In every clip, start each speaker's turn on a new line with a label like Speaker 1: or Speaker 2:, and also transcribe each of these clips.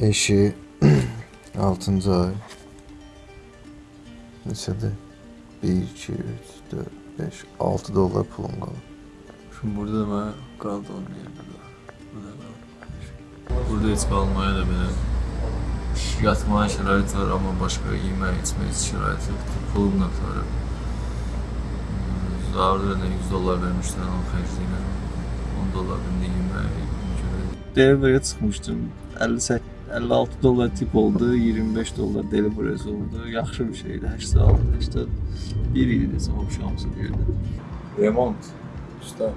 Speaker 1: 5'i 6. ay. Neçədir? 1, 2, 3, 4, 5, 6 dollar pulum qalıb.
Speaker 2: Şimdi burada da ben kaldı onun yerinde. Burada hiç kalmaya da benim yatmaya şərait var ama başka yemək, içmək şərait yoxdur. Pulum da tutarım. Zarda ne 100 dolar vermişler onun xərcliyinə. 10 dolar bir yemək.
Speaker 3: Delivery'e çıkmıştım. 58 56 dolar tip oldu, 25 dolar deliveries oldu. Yaxşı bir şeydi. 86, 81 idi desem oxşamısı bir yerdə.
Speaker 2: Remont. Usta.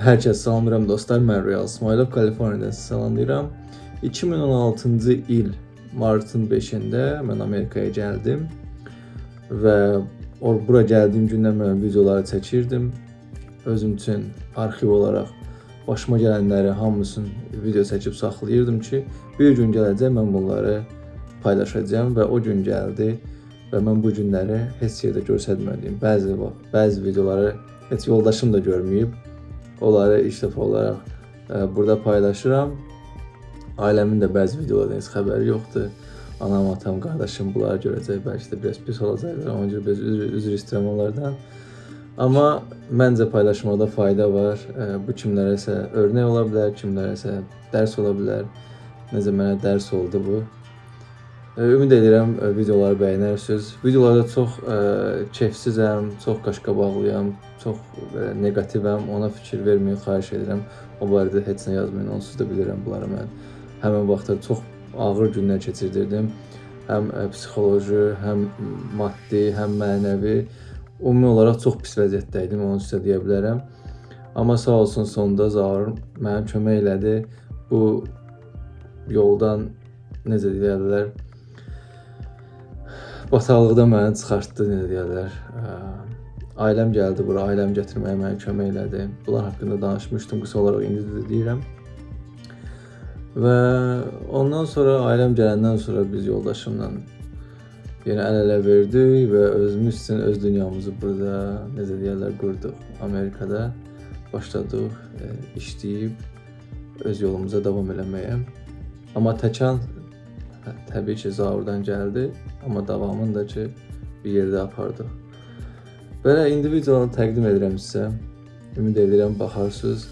Speaker 3: Hər kəs salamlayıram dostlar. Mən Real İsmailov Kaliforniyadan sizi salamlayıram. 2016-cı il martın 5-də mən Amerikaya gəldim və or bura gəldiyim gündən mən videoları çəkirdim. Özüm üçün arxiv olaraq başıma gələnləri hamısını video çəkib saxlayırdım ki, bir gün gələcək mən bunları paylaşacağam və o gün gəldi və mən bu günləri heç yerdə göstərmədiyim bəzi bəzi videoları heç yoldaşım da görməyib. Onları ilk dəfə olaraq ə, burada paylaşıram. Ailəmin də bəzi videolardan heç xəbəri yoxdur. Anam, atam, qardaşım bunları görəcək. Bəlkə də biraz pis olacaqlar. Ona görə üzr, üzr istəyirəm onlardan. Amma məncə paylaşmaqda fayda var. Ə, Bu kimlərəsə örnək ola bilər, kimlərəsə dərs ola bilər. Necə mənə dərs oldu bu. Ə, Ümid edirəm ə, videoları bəyənərsiniz. Videolarda çox ə, keyfsizəm, çox qaşqabaqlıyam, çox belə neqativəm. Ona fikir verməyin xahiş edirəm. O barədə heç nə yazmayın. Onsuz da bilirəm bunları mən. Həmin vaxtlar çox ağır günlər keçirdirdim. Həm ə, psixoloji, həm maddi, həm mənəvi ümumi olaraq çox pis vəziyyətdə idim, onu sizə deyə bilərəm. Amma sağ olsun sonda Zaur mənim kömək elədi. Bu yoldan necə deyirlər, bataqlıqdan məni çıxartdı, necə deyirlər. Ailəm gəldi bura, ailəm gətirməyə mənə kömək elədi. Bunlar haqqında danışmışdım, qısa olaraq indi də deyirəm. Və ondan sonra ailəm gələndən sonra biz yoldaşımla yenə əl-ələ verdik və özümüz üçün öz dünyamızı burada necə deyirlər qurduq. Amerikada başladıq e, işləyib öz yolumuza davam eləməyə. Amma təkan hə, təbii ki, Zaurdan gəldi, amma davamını da ki bir yerdə apardıq. Belə indi videonu təqdim edirəm sizə. Ümid edirəm baxarsınız.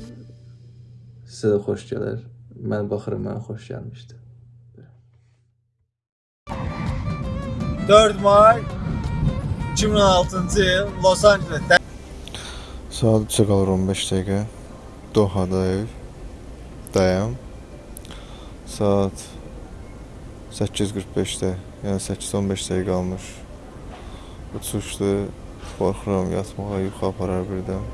Speaker 3: Sizə də xoş gələr. Mən baxıram, mənə xoş gəlmişdi.
Speaker 4: 4 Mart 2016-cı il Los Angelesdə
Speaker 1: Saat 3-ə qalır 15 dəqiqə. Dohada ev. Dayam. Saat 8:45-də, yəni 8-15 dəqiqə qalmış. Uçuşdu. Qorxuram yatmağa, yuxu aparar birdən.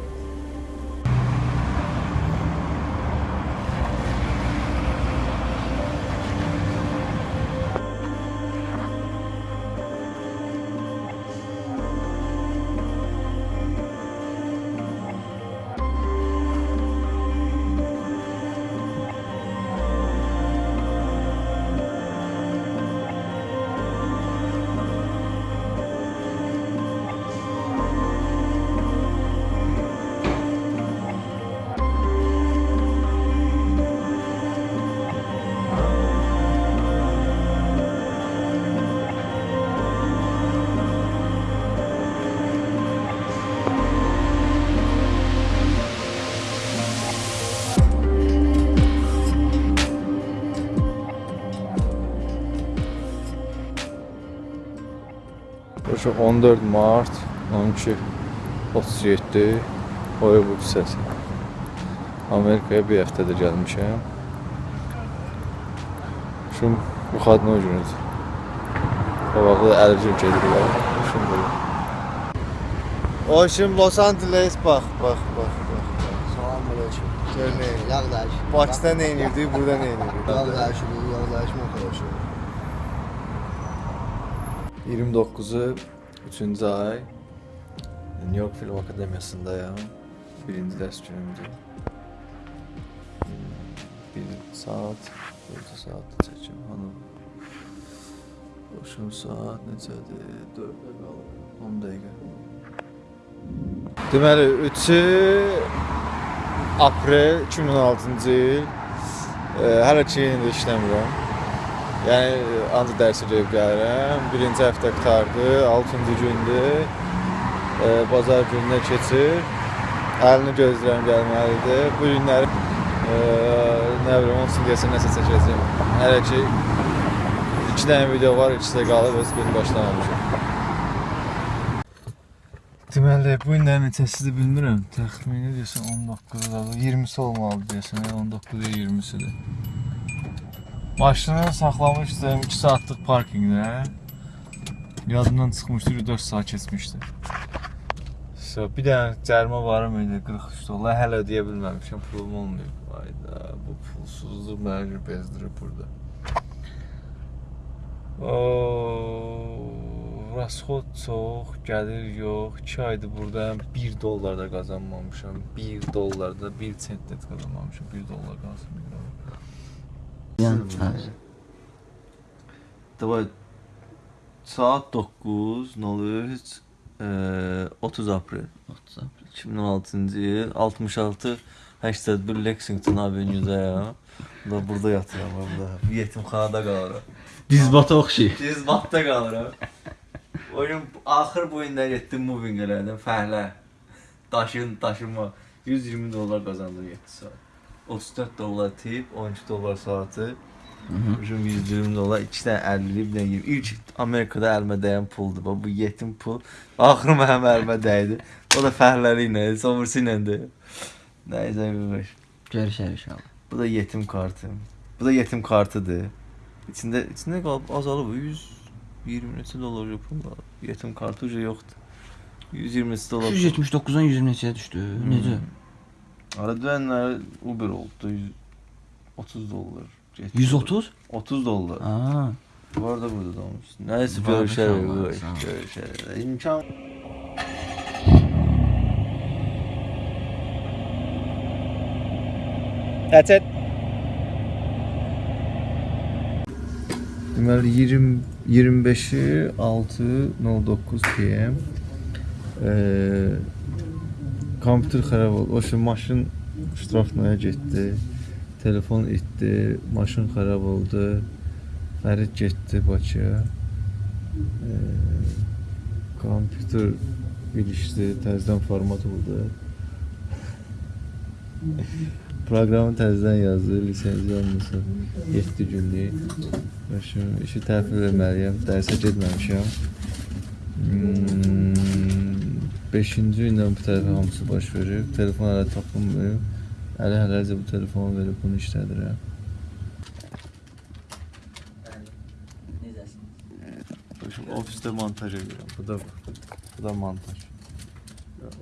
Speaker 1: Şu 14 mart 12 37 Hollywood hissəsi. Amerikaya bir həftədir gəlmişəm. Şu bu xadına günüdür. O vaxtda əlicim gedirlər. Şun belə.
Speaker 4: O şimdi Los Angeles bax, bax, bax, bax.
Speaker 5: Selamünaleyküm.
Speaker 4: Gör nə edir.
Speaker 5: Yağdaş.
Speaker 4: Bakıda nə edirdi, burada nə edirdi?
Speaker 5: Yağdaş, yağdaş arkadaşı.
Speaker 3: 29-u 3-cü ay New York Film Akademiyasındayam. Birinci dərs günümdür. Bir saat, 4 saatda çəkim hanım. Başım saat neçədir? 4-ə qalır. 10 dəqiqə.
Speaker 4: Deməli 3-ü
Speaker 3: aprel 2016-cı il. Hələ ki yenə də işləmirəm. Yəni ancaq dərsə gedib gəlirəm. Birinci həftə qurtardı, 6-cı gündür. E, bazar gününə keçir. Əlini gözləyirəm gəlməlidir. Bu günləri e, nə bilim, onun deyəsən nəsə çəkəcəm. Hələ ki 2 dənə video var, ikisi də qalıb, öz birini başlamamışam. Deməli, bu günlərin neçəsidir bilmirəm. Təxmini deyəsən 19-dadır. 20-si olmalıdır deyəsən, 19-ya 20-sidir. Maşını saxlamışdım 2 saatlıq parkinqdə. Yadımdan çıxmışdı, 4 saat keçmişdi. So, bir dənə cərimə varım idi 43 dollar. Hələ ödəyə bilməmişəm, pulum olmayıb. Ayda, bu pulsuzluq məni bezdirir burada. Oo, rasxod çox, gəlir yox. 2 aydır buradayam. 1 dollar da qazanmamışam. 1 dollar da 1 sent də qazanmamışam. 1 dollar qazanmışam.
Speaker 6: Yəni,
Speaker 7: Davay saat 9 nə olur? Heç e, 30 aprel
Speaker 6: 30 aprel.
Speaker 7: 2016-cı il 66 81 Lexington Avenue-dayam. Da burada yatıram ben burada. Yetimxanada qalıram.
Speaker 6: Dizbata oxşayır.
Speaker 7: Dizbatda qalıram. Oyun axır bu illər getdim moving elədim fəhlə. Daşın daşıma 120 dollar qazandım 7 saat. 34 dollar tip, 12 dollar saatı. Ucum 120 dollar, 2 dənə 50 bir dənə 20. İlk Amerikada əlimə dəyən puldur. Bu yetim pul. Axırı mənim əlimə dəydi. O da fəhləri ilə, sonrası ilə də. Nəysə bir
Speaker 6: Görüşər inşallah.
Speaker 7: Bu da yetim kartım. Bu da yetim kartıdır. İçində içində qalıb azalıb 120 neçə dollar pul var. Yetim kartı yoxdur. 120 neçə dollar.
Speaker 6: 179-dan 120 neçəyə düşdü. Necə?
Speaker 7: Ara dönənlər Uber oldu. 130 dollar. getdi.
Speaker 6: 130?
Speaker 7: 30 dollar.
Speaker 6: Aa.
Speaker 7: Var da burada da olmuş. Nəysə
Speaker 6: Var da
Speaker 7: görüşərik.
Speaker 6: sağ ol,
Speaker 7: qoy,
Speaker 6: sağ ol.
Speaker 7: Görüşərik. İmkan
Speaker 3: That's it. Deməli 20 25-i 6:09 PM. Eee kompüter xarab oldu. O şey maşın ştrafnaya getdi. Telefon itdi, maşın xarab oldu. Fərid getdi Bakıya. Eee kompüter ilişdi, təzədən format oldu. Proqramı təzədən yazdı, lisenziya almışam. 7 günlük. Başım işi təhvil verməliyəm, dərsə getməmişəm. 5-ci gündən bu tərəfə hamısı baş verib. Telefon hələ tapılmıyor. Əli hələlicə bu telefonu verib bunu işlədirəm. Başım ofisdə montaj edirəm. Bu da bu da montaj.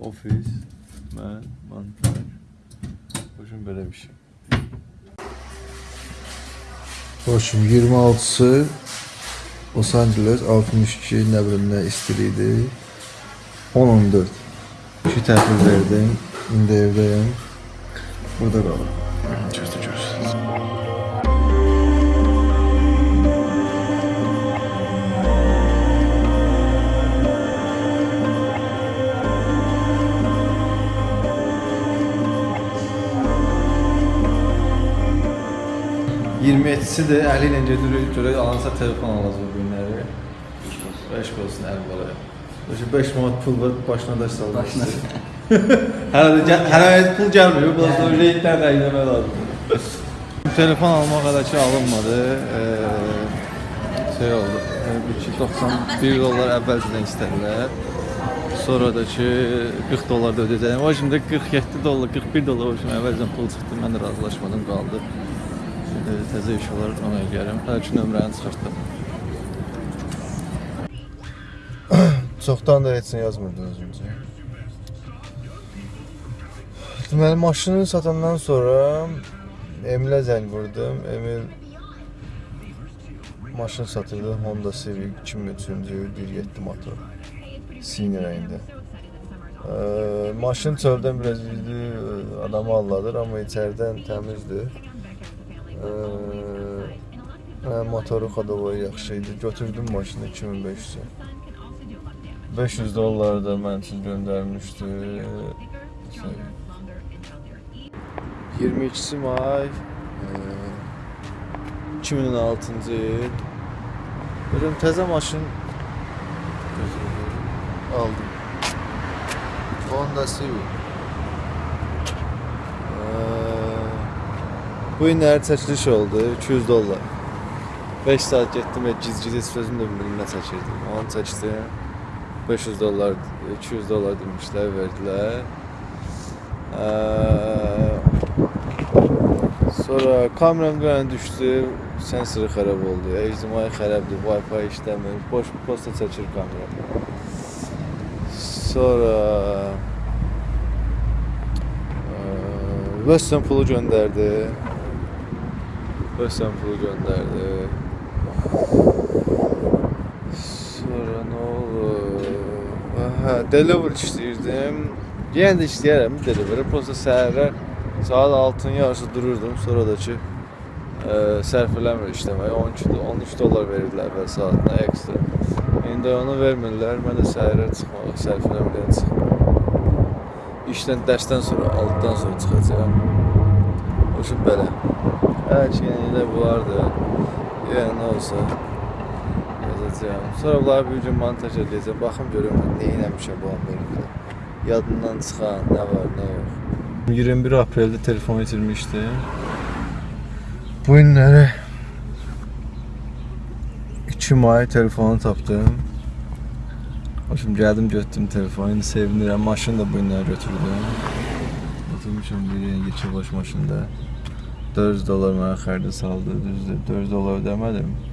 Speaker 3: Ofis, mən, montaj. Başım belə bir şey.
Speaker 8: Hoşum 26-sı Los Angeles 62 nə bilim nə istiliydi. 10-14. İki təhvil verdim. İndi evdəyəm. Burada qalım. Gözlə gözlə.
Speaker 3: si də əli ilə gedir, görək alansa telefon alacaq bu günləri. 5 olsun əvvəla. Başa 5 manat pul var, başına daş saldı. Başına. hələ də hələ də pul gəlmir, bu da reytdən rəyləmək lazımdır. telefon almaq hələ ki alınmadı. Ee, şey oldu. e, Bir ki 91 dollar əvvəlcədən istədilər. Sonra da ki 40 dollar da ödəyəcəyəm. O şimdi 47 dollar, 41 dollar o şimdi əvvəlcədən pul çıxdı. Mən də razılaşmadım, qaldı. Şimdi təzə iş olar ona eləyərəm. Hələ ki nömrəni çıxartdım.
Speaker 8: Çoxdan da heç nə yazmırdı özümcə. Deməli maşını satandan sonra Emilə zəng vurdum. Emil maşın satırdı. Honda Civic 2003-cü il 1.7 motor. Sin rəngində. Ee, maşın çöldən biraz üzdü, adamı alladır, amma içəridən təmizdir. Hə, motoru xodavoyu yaxşı idi. Götürdüm maşını 2500-ə. 500 dollar da mən üçün göndərmişdi. Şey,
Speaker 3: 22 may e, 2016-cı il. Görüm təzə maşın aldım. Honda Civic. Eee, Bu günlər çəkiliş oldu, 200 dollar. 5 saat getdim və giz-giz heç sözüm də bilmirdim nə çəkirdim. Onu çəkdim. 500 dollar, 200 dollar demişlər, verdilər. Eee, Sonra kameram bir dənə düşdü, sensoru xarab oldu. HDMI xarabdır, Wi-Fi işləmir. Boş posta çəkir kamera. Sonra eee, Western pulu göndərdi. Western pulu göndərdi. Sonra nə oldu? Hə, delivery işləyirdim. Yenə də işləyərəm delivery. Prosta səhərlər saat 6-nın yarısı dururdum. Sonra da ki e, sərf eləmir işləməyə. 12 do- 13 dollar verirdilər və saatına ekstra. İndi onu vermirlər. Mən də səhərə çıxmağa, sərf eləməyə çıxmıram. İşdən, dərsdən sonra, altdan sonra çıxacağam. O şey belə. Hər ki, yəni də bunlardır. Yəni olsa yazacağam. Sonra bunları bir gün montaj edəcəm. Baxım görüm nə eləmişəm bu Amerikada. Yadından çıxan nə var, nə yox. 21 apreldə telefon itirmişdim. Bu günləri 2 may telefonu tapdım. Hoşum gəldim götürdüm telefonu. İndi sevinirəm. Maşını da bu günləri götürdüm. Oturmuşam bir yeni geçir boş maşında. 400 dolar mənə xərcə saldı. Düzdür, 400 dolar ödəmədim.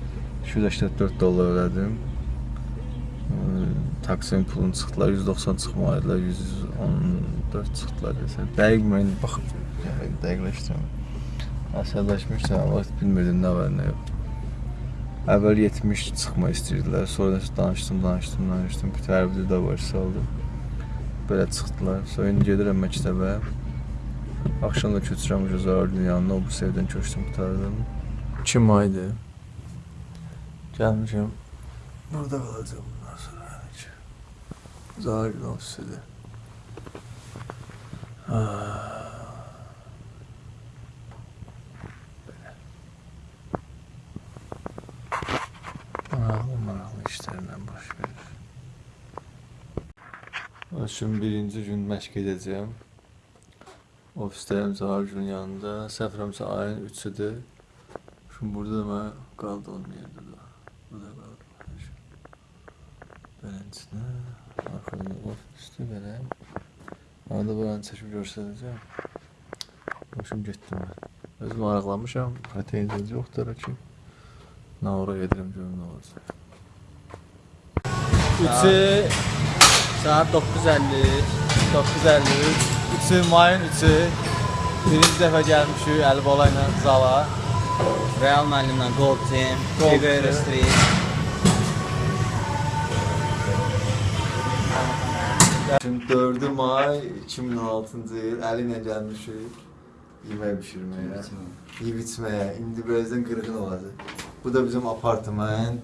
Speaker 3: 284 dolar ödədim. Ee, Taksimin pulunu çıxdılar, 190 çıxmalıdılar, 114 çıxdılar desə. Dəqiq mən baxıb, yəni dəqiqləşdirəm. Əsərləşmişdim, amma bilmirdim nə var, nə yox. Əvvəl 70 çıxma istəyirdilər, sonra da danışdım, danışdım, danışdım. Bir də baş saldım. Belə çıxdılar. Sonra indi gedirəm məktəbə. Axşam da köçürəm Zahar yanına, o bu sevdən köçdüm, qutardım. 2 maydır. Gəlmişəm. Burada qalacağım bundan sonra. yəni ki. Zahar ofisidir. Maraqlı, maraqlı işlərlə baş verir. Şimdi birinci gün məşq edəcəyəm. Ofistəyim Zahar günün yanında. Səfrəmsə ayın 3-üdür. Şimdi burada da mən qaldığım yerdə də. Burada qaldım. Beləncəsinə. Arxada ofisdə belə. Arada buranı çəkib göstərəcəm. Hoşum getdim mən. Özüm maraqlanmışam. Xətəyiniz yoxdur ki. Nə ora gedirəm görüm nə olacaq.
Speaker 1: 3'ü saat 9.50 9.53 3'ü mayın 3'ü Birinci dəfə gəlmişik Əlibola ilə zala
Speaker 6: Real müəllimlə Gold Team,
Speaker 1: Gold
Speaker 6: Figueroa
Speaker 1: Team.
Speaker 6: Street.
Speaker 3: Şimdi 4 may 2016-cı il əli ilə gəlmişik yemək bişirməyə, yeyib içməyə. İndi birazdan qırğın olacaq. Bu da bizim apartment.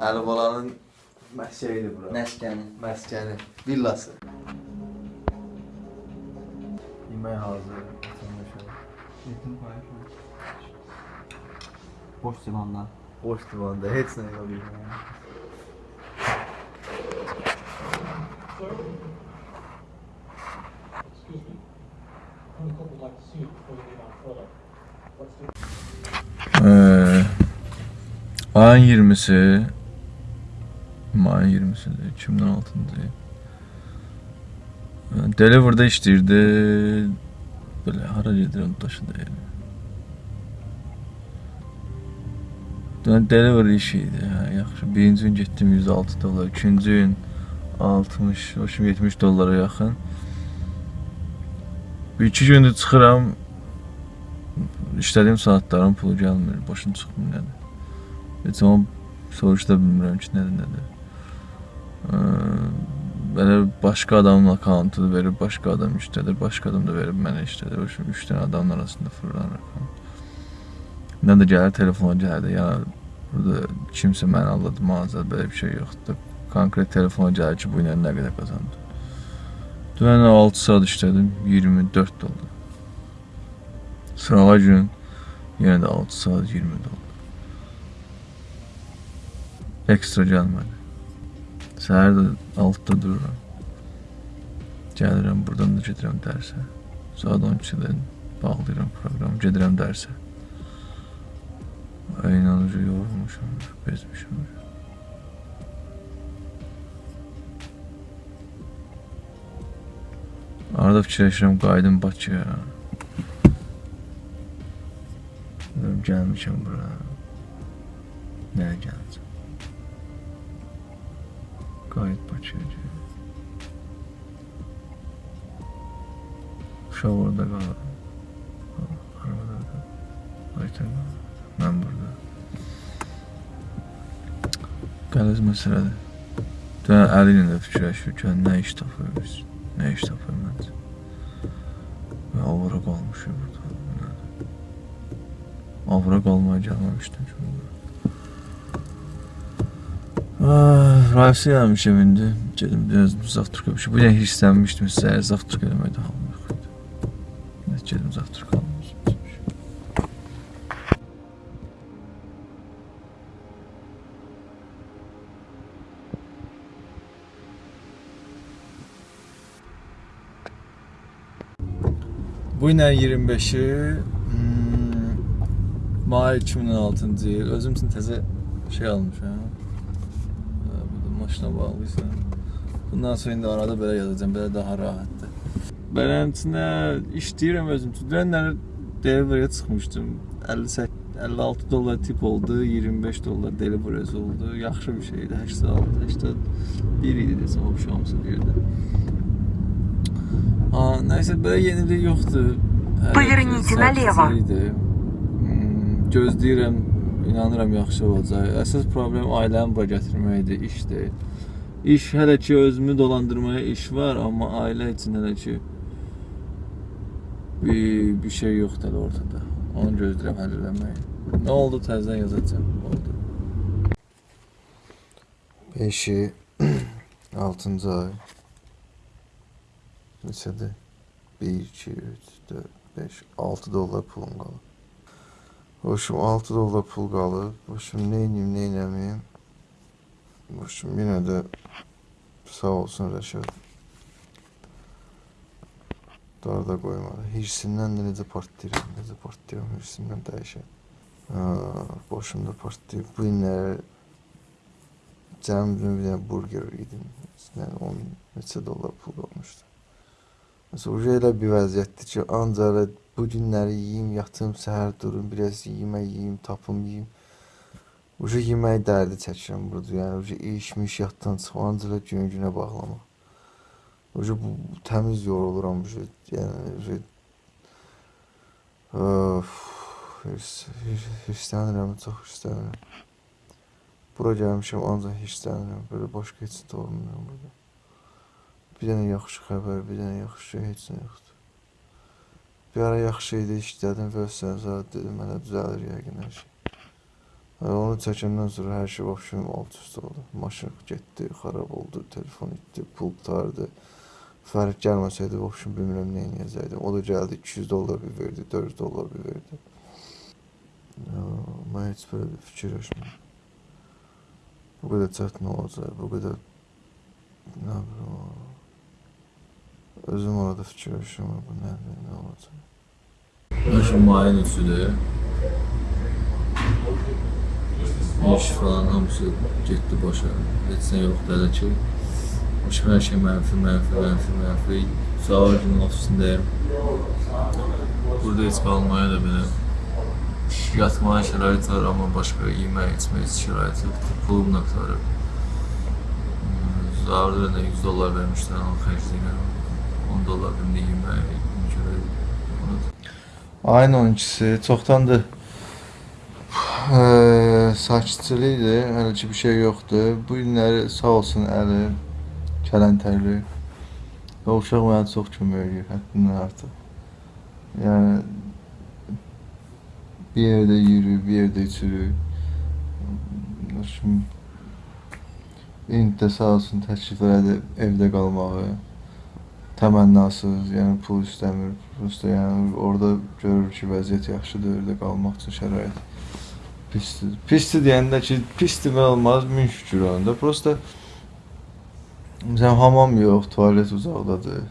Speaker 3: Əlibalanın şeyidir bura.
Speaker 6: Məskəni.
Speaker 3: Məskəni, villası. Yemək hazır.
Speaker 6: Boş divanlar.
Speaker 3: Boş divanda heç nə yox yeməyə.
Speaker 2: Ee, ayın 20'si Mayın 20'si 2016'ncı Deliver'da işləyirdi. Belə hara gedirəm daşı deyil. Dön Deliver işi idi. Hə, yaxşı. Birinci gün getdim 106 dollar, ikinci gün 60, hoşum 70 dollara yaxın. Bir iki gündür çıxıram. İşlədiyim saatların pulu gəlmir, başım çıxmır nədir. Heç onu soruşda bilmirəm ki, nədir, nədir. Belə başqa adamın akkauntunu verir, başqa adam işlədir, başqa adam da verib mənə işlədir. O üçün 3 dənə adamın arasında fırlan rəqəm. Nə də gəlir telefona gəldi, ya burada kimsə məni aldadı, mağazada belə bir şey yoxdur. Konkret telefona gəlir ki, bu ilə nə qədər qazandı. Dünən 6 saat işlədim, 24 dollar. Sırağa gün yenə də 6 saat 20 dollar. Ekstra gəlmədi. Səhər də 6-da dururam. Gəlirəm, buradan da gedirəm dərsə. Saat 12-dən bağlayıram proqramı, gedirəm dərsə. Ay inanıcı yorulmuşum, bezmişim. Arada fikirləşirəm qayıdım Bakıya. Dedim, Gəlmişəm bura. Nəyə gələcəm? Qayıt Bakıya. Uşaq orada qalır. Arabada qalır. Aytən qalır. Mən burada. Qəliz məsələdir. Dünən Əli ilə də fikirləşir ki, nə iş tapırıq, nə iş tapırıq məncə. Və avara qalmışıq burada. Avara qalmaya gəlməmişdim ki. Ah, Raysi gəlmişəm indi. Gedim biraz bir şey. Bu gün hirslənmişdim eləməkdə halım yox idi. Nə gedim zavtraka almışım.
Speaker 9: Bu ilə 25-i hmm, may 2016-cı il özüm üçün təzə şey almışam. Ee, Burada maşına bağlıysan. Bundan sonra indi arada belə yazacağam, belə daha rahatdır. Beləsinə işləyirəm özüm üçün. Dünənlər delivery'ə çıxmışdım. 58 56 dollar tip oldu, 25 dollar delivery oldu. Yaxşı bir şeydi. 86, 81 idi desəm, o şey hamısı birdə. Ha, nəysə belə yenilik yoxdur. Hər
Speaker 10: Поверните
Speaker 9: şey
Speaker 10: налево.
Speaker 9: sakitçilikdir. Hmm, Gözləyirəm, inanıram yaxşı olacaq. Əsas problem ailəni bura gətirməkdir, iş deyil. İş hələ ki özümü dolandırmaya iş var, amma ailə üçün hələ ki bir, bir şey yoxdur hələ ortada. Onu gözləyirəm həll eləməyi. Nə oldu təzədən yazacağam. Oldu.
Speaker 3: 5-i 6-cı ay. Neçədir? 1, 2, 3, 4, 5, 6 dollar pulum qalıb. Boşum 6 dollar pul qalıb. Edeyim, nə eləməyim. Boşum yenə də sağ olsun Rəşad. Darda qoymadı. Hirsindən də necə partlayıram, necə partlayıram hirsindən dəyişər. Boşumda partlayıb. Bu günləri Cəmcim bir dənə burger yedim. Yəni 10 neçə dollar pul olmuşdu. Uje elə bir vəziyyətdir ki, ancaq bu günləri yeyim, yatım, səhər durum, biraz yemək yeyim, tapım yeyim. Uje yemək dərdi çəkirəm burada. Yəni uje işmiş yatdan çıxıb ancaq gün-günə bağlamaq. Uje bu təmiz yoruluram uje. Yəni uje Öf, hirs- hirs- hirslənirəm, çox hirslənirəm. Bura gəlmişəm ancaq hirslənirəm. Belə başqa heç nə olmuyor burada. Bir dənə yaxşı xəbər, bir dənə yaxşı heç nə yoxdur. Bir ara yaxşı idi, işlədim və sən zaten dedim mənə düzəlir yəqin hər şey. Və onu çəkəndən sonra hər şey vəbşim alt üst oldu. Maşın getdi, xarab oldu, telefon itdi, pul qurtardı. Fərq gəlməsəydi vəbşim bilmirəm nə edəcəkdim. O da gəldi 200 dollar bir verdi, 400 dollar bir verdi. Ya, mən heç belə fikirləşmirəm. Bu qədər çətin olacaq, bu qədər nə bilim. Özüm orada fikirləşirəm, bu nədir, nə olacaq.
Speaker 2: Şu mayın üstüde iş falan hamısı getdi başa. Heç nə yoxdur hələ ki. Başım hər şey mənfi, mənfi, mənfi, mənfi. Sağ günün ofisindəyim. Burada heç qalmaya da belə yatmaya şərait var, amma başqa yemək, içmək şərait yoxdur. Pulum da qurtarıb. Zarda da 100 dollar vermişlər, onu xərcləyirəm. 10 dollar bir yemək, görə onu
Speaker 3: Ayın 12-si çoxdandır sakitçilikdir, hələ ki bir şey yoxdur. Bu günləri sağ olsun Əli, Kələntərli və uşaq mənə çox kömək edir, həddindən artıq. Yəni bir yerdə yürüyür, bir yerdə içirik. Şimdi İndi də sağ olsun təklif elədi evdə qalmağı.
Speaker 11: Təmənnasız, yəni pul istəmir. Prosta yəni orada görür ki, vəziyyət yaxşıdır, orada qalmaq üçün şərait pisdir. Pisdir deyəndə ki, pis demək olmaz, min şükür onda. Prosta məsələn hamam yox, tualet uzaqdadır.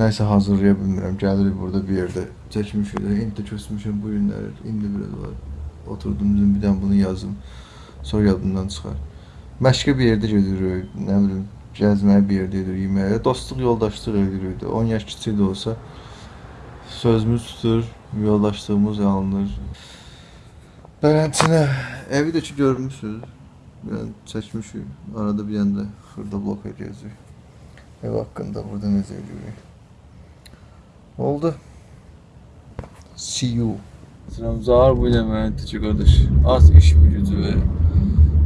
Speaker 11: Nəsə hazırlaya bilmirəm. Gəlirik burada bir yerdə çəkmişik. İndi köçmüşəm bu günləri. İndi biraz var. Oturdum dedim bir dənə bunu yazım. Sonra yadımdan çıxar. Məşqə bir yerdə gedirik, nə bilim, gəzməyə bir yerdə gedirik, yeməyə. Dostluq, yoldaşlıq edirik. 10 yaş kiçik də olsa sözümüz tutur, yoldaşlığımız alınır. Bələntinə evi də ki görmüsüz. Yəni çəkmişik. Arada bir yanda xırda blok edəcək. Ev haqqında burada necə edirik? Oldu. See you.
Speaker 3: Selam Zahar bu ile küçük qardaş. Az iş gücü və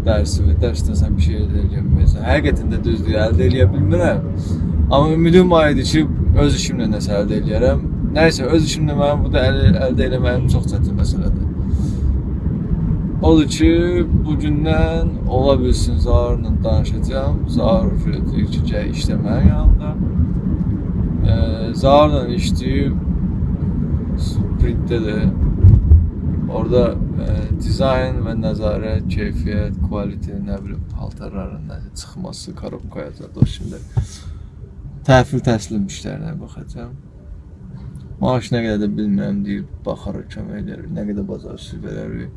Speaker 3: dərsi və dərsdə sən bir şey əldə edə bilmirsən. Həqiqətən də düzdür, əldə edə bilmirəm. Amma ümidim var idi ki, öz işimlə nəsə əldə edərəm. Nəysə, öz işimlə mənim burada əl, əldə etməyim çox çətin məsələdir. Odur ki, bu gündən ola bilsin Zaharla danışacağam. Zahar deyir ki, gəl işlə mənim yanımda. Ee, Zaharla işləyib sprintdə də orada dizayn və nəzarət, keyfiyyət, quality, nə bilim, paltarların nəsə çıxması, korobkaya zad o şimdi təhvil təslim işlərinə baxacağam. Maaş nə qədər də bilmirəm deyir, baxarıq, kömək edərik, nə qədər bacarsız verərik.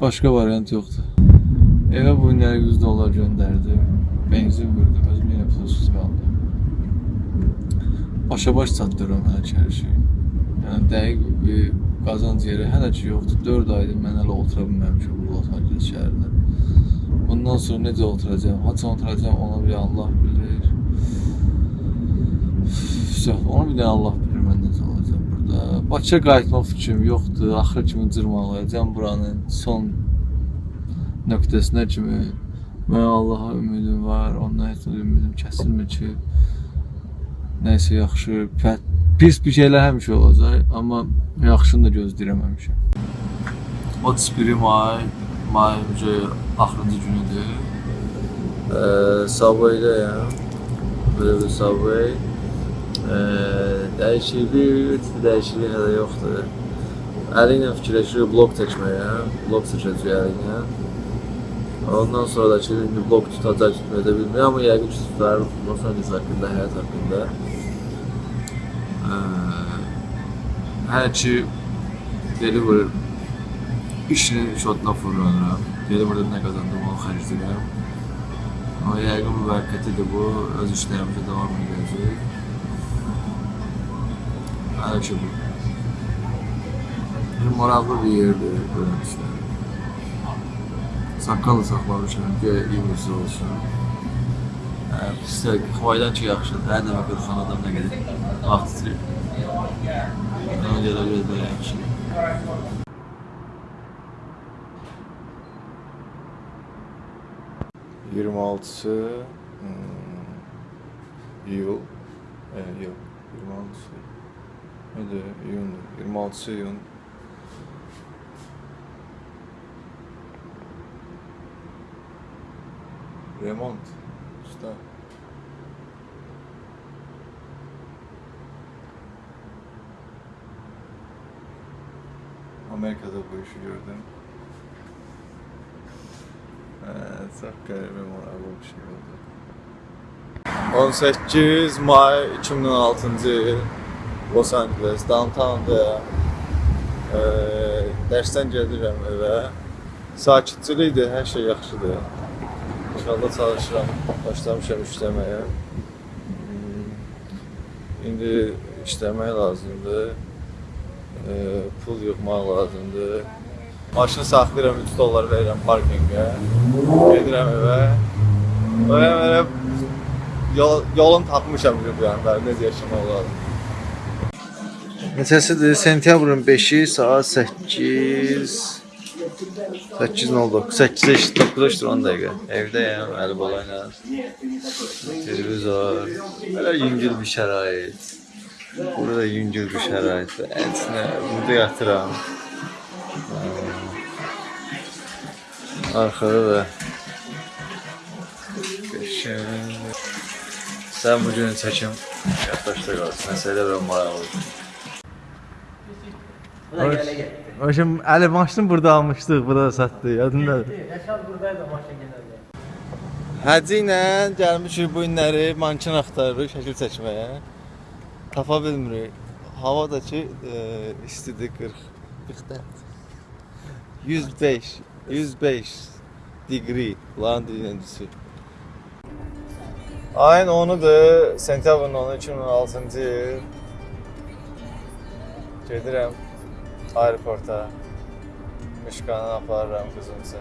Speaker 3: Başqa variant yoxdur. Evə bu günləri 100 dollar göndərdim. Benzin vurdum, özüm yenə pulsuz qaldım. Başa-baş çatdırıram hələ ki hər şey. Yəni dəqiq bir qazanc yeri hələ ki yoxdur. 4 aydır mən hələ otura bilməmişəm bu Los Angeles şəhərində. Bundan sonra necə oturacağam, haçan oturacağam onu bir Allah bilir. Üf, Onu bir də Allah bilir mən necə olacağam burada. Bakıya qayıtmaq fikrim yoxdur. Axır kimi cırmalayacağam buranın son nöqtəsinə kimi. Mən Allaha ümidim var. Ondan heç ümidim kəsilmir ki, Nəysə yaxşı, pət, pis bir şeylər həmişə olacaq, amma yaxşını da gözləyirəm həmişə. 31 may, mayın ucu axırıncı günüdür. Ee, Subway-dəyəm. Belə bir Subway. Ee, dəyişiklik, dəyişiklik hələ yoxdur. Əli ilə fikirləşirik blok çəkməyə, blok çəkəcəyik əli ilə. Ondan sonra da ki, indi blok tutacaq, tutmaya da bilmirəm, amma yəqin ki, tutar Los Angeles haqqında, həyat haqqında. Hələ ki, delivery işinin şotuna fırlanıram. Delivery'da nə qazandım, onu xərcləyirəm. Amma yəqin müvəqqətidir bu, öz işlərimizə davam edəcək. Hələ ki, bu. Bir maraqlı bir yerdir, görən işlər. Saqqalı saxlamışam, göyə iyimiz olsun. Hə, Pisdə, Xivaydan ki yaxşıdır. Hər dəfə qırxan adam nə qədər vaxt itirir. Ona görə biraz belə yaxşı.
Speaker 11: Hmm. 26'sı hmm, iyul. E, yok. 26'sı. Hadi iyun. 26'sı iyun. Remont. Usta. Amerika'da bu işi gördüm. Evet, çok garip memorable bir şey oldu. 18 May 2016-cı il Los Angeles, downtownda e, dərsdən gəlirəm evə. Sakitçilikdir, hər şey yaxşıdır. İnşallah çalışıram, başlamışam işləməyə. Hmm, İndi işləmək lazımdır. Pul yığmaq lazımdır. Maşını saxlayıram 3 dollar verirəm parkinqə. Gedirəm evə. Böyle yol, yolun tapmışam bir bu yana. Necə yaşamaq lazım.
Speaker 12: Neçəsidir? Sentyabrın 5-i saat 8 8.09 8 9 10 dəqiqə. Evdəyəm, əli bola ilə. Televizor. Belə yüngül bir şərait. Burada yüngül bir şərait. Ənsinə burada yatıram. Arkada da 5
Speaker 3: Sən bu gün çəkim yaddaşda qalsın. Məsələ və maraqlı.
Speaker 6: Bu da gələ getdi.
Speaker 3: Başım əli maşını burada almışdıq, burada da satdı. Yadındadır.
Speaker 6: Yaşar buradaydı maşın genelde.
Speaker 3: Həcci ilə gəlmişik bu günləri mankin axtarırıq şəkil çəkməyə. Tapa bilmirik. Hava da ki e, istidir 40 40 105 105 degree lan dirincisi. Ayın 10-udur, sentyabrın 10-u 2016-cı il. Gedirəm aeroporta. Mişkanı aparıram qızımsa.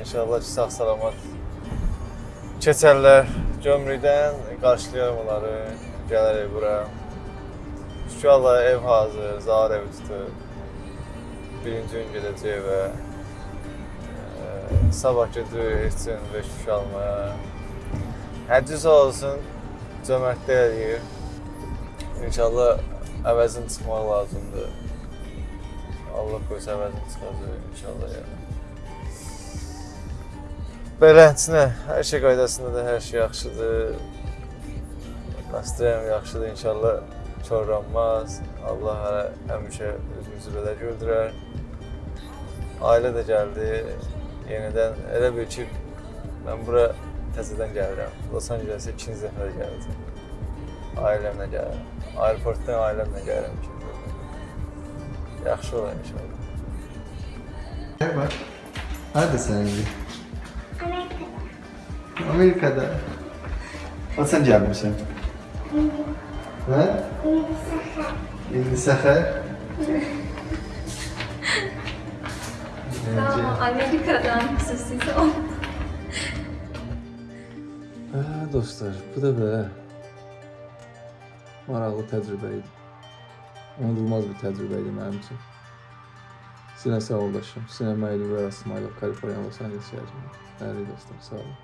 Speaker 3: İnşallah ki sağ salamat keçərlər. Gömrükdən qarşılayarım onları. Gələrək bura. İnşallah ev hazır, Zahar evi tutub. Birinci gün gedəcək və e, sabah gedirik üçün beş kuş almaya. Həcci sağ olsun, cömərtlik eləyir. İnşallah əvəzin çıxmaq lazımdır. Allah qoysa əvəzin çıxacaq inşallah yəni. Beləsinə, hər şey qaydasındadır, hər şey yaxşıdır. Nastroyum yaxşıdır inşallah. Çorlanmaz. Allah hələ həmişə özümüzü belə güldürər. Ailə də gəldi. Yenidən elə bil ki, mən bura təzədən gəlirəm. Los Angeles-ə ikinci dəfə də gəldim. Ailəmlə gəlirəm. Aeroportdan ailəmlə gəlirəm ikinci dəfə. Yaxşı olar inşallah.
Speaker 13: Bak. Nerede sen şimdi? Amerika'da. O sen gelmişsin. İndi Seher.
Speaker 10: Tamam, Amerika'dan xüsusi oldu.
Speaker 14: Hə, dostlar, bu da belə maraqlı təcrübə idi. Unudulmaz bir təcrübə idi mənim üçün. Sinə sağoldaşım, Sinə Məyli və İsmailov Kaliforniya Los Angeles şəhərində. Dəyərli dostlar, sağ olun.